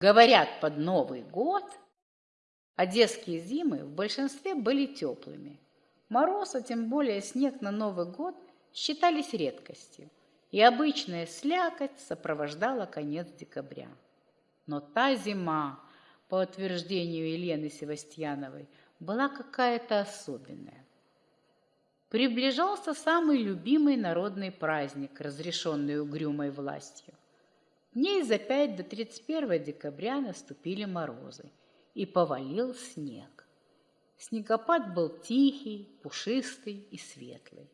говорят под Новый год, одесские зимы в большинстве были теплыми. Мороз, а тем более снег на Новый год, считались редкостью, и обычная слякоть сопровождала конец декабря. Но та зима, по утверждению Елены Севастьяновой, была какая-то особенная. Приближался самый любимый народный праздник, разрешенный угрюмой властью. Дней за пять до 31 декабря наступили морозы, и повалил снег. Снегопад был тихий, пушистый и светлый.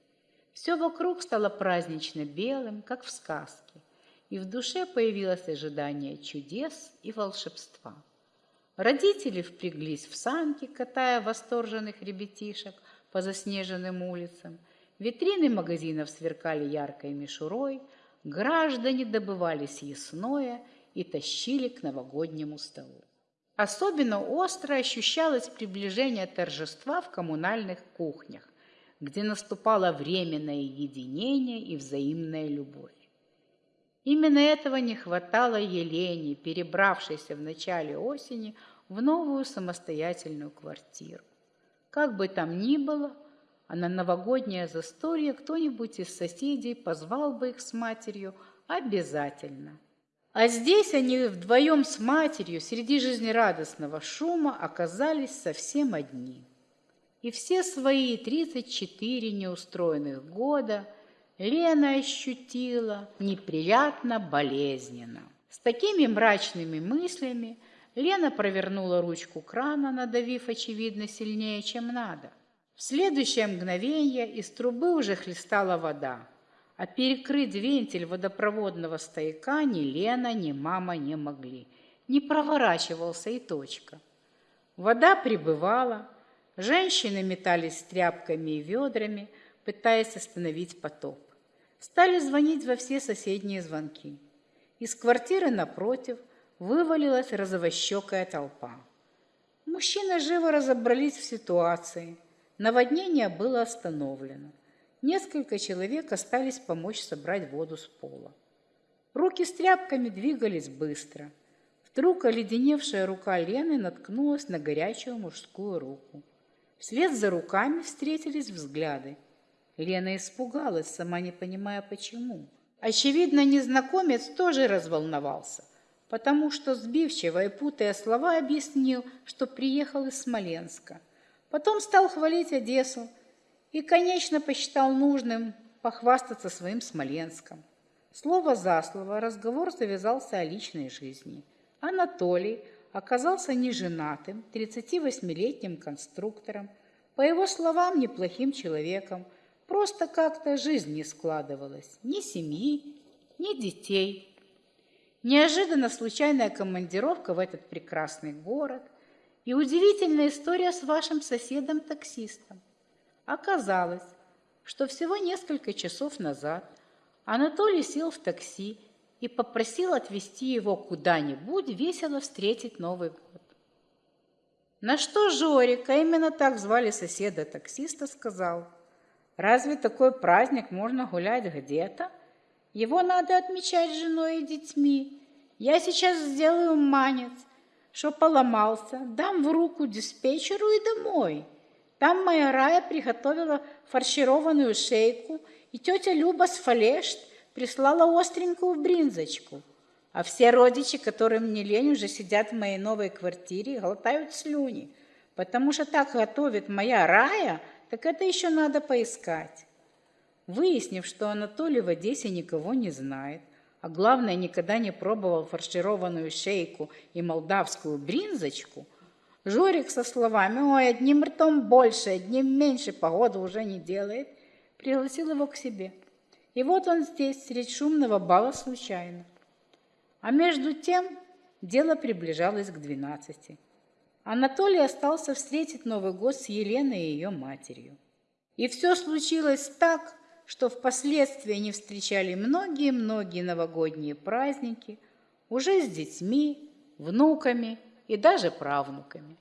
Все вокруг стало празднично белым, как в сказке, и в душе появилось ожидание чудес и волшебства. Родители впряглись в санки, катая восторженных ребятишек по заснеженным улицам. Витрины магазинов сверкали яркой мишурой, граждане добывали съестное и тащили к новогоднему столу. Особенно остро ощущалось приближение торжества в коммунальных кухнях, где наступало временное единение и взаимная любовь. Именно этого не хватало Елене, перебравшейся в начале осени в новую самостоятельную квартиру. Как бы там ни было, а на новогоднее застолье кто-нибудь из соседей позвал бы их с матерью обязательно. А здесь они вдвоем с матерью среди жизнерадостного шума оказались совсем одни. И все свои 34 неустроенных года – Лена ощутила неприятно болезненно. С такими мрачными мыслями Лена провернула ручку крана, надавив, очевидно, сильнее, чем надо. В следующее мгновение из трубы уже хлестала вода, а перекрыть вентиль водопроводного стояка ни Лена, ни мама не могли. Не проворачивался и точка. Вода прибывала, женщины метались тряпками и ведрами, пытаясь остановить потоп. Стали звонить во все соседние звонки. Из квартиры напротив вывалилась розовощекая толпа. Мужчины живо разобрались в ситуации. Наводнение было остановлено. Несколько человек остались помочь собрать воду с пола. Руки с тряпками двигались быстро. Вдруг оледеневшая рука Лены наткнулась на горячую мужскую руку. Вслед за руками встретились взгляды. Лена испугалась, сама не понимая почему. Очевидно, незнакомец тоже разволновался, потому что сбивчиво и путая слова объяснил, что приехал из Смоленска. Потом стал хвалить Одессу и, конечно, посчитал нужным похвастаться своим Смоленском. Слово за слово разговор завязался о личной жизни. Анатолий оказался неженатым, 38-летним конструктором, по его словам, неплохим человеком, Просто как-то жизнь не складывалась. Ни семьи, ни детей. Неожиданно случайная командировка в этот прекрасный город и удивительная история с вашим соседом-таксистом. Оказалось, что всего несколько часов назад Анатолий сел в такси и попросил отвезти его куда-нибудь весело встретить Новый год. На что Жорик, а именно так звали соседа-таксиста, сказал – Разве такой праздник можно гулять где-то? Его надо отмечать женой и детьми. Я сейчас сделаю манец, что поломался, дам в руку диспетчеру и домой. Там моя Рая приготовила фаршированную шейку, и тетя Люба с Фалешт прислала остренькую бринзочку. А все родичи, которым не лень, уже сидят в моей новой квартире и глотают слюни, потому что так готовит моя Рая – так это еще надо поискать. Выяснив, что Анатолий в Одессе никого не знает, а главное, никогда не пробовал фаршированную шейку и молдавскую бринзочку, Жорик со словами «Ой, одним ртом больше, одним меньше, погода уже не делает», пригласил его к себе. И вот он здесь, средь шумного бала случайно. А между тем дело приближалось к двенадцати. Анатолий остался встретить Новый год с Еленой и ее матерью. И все случилось так, что впоследствии они встречали многие-многие новогодние праздники уже с детьми, внуками и даже правнуками.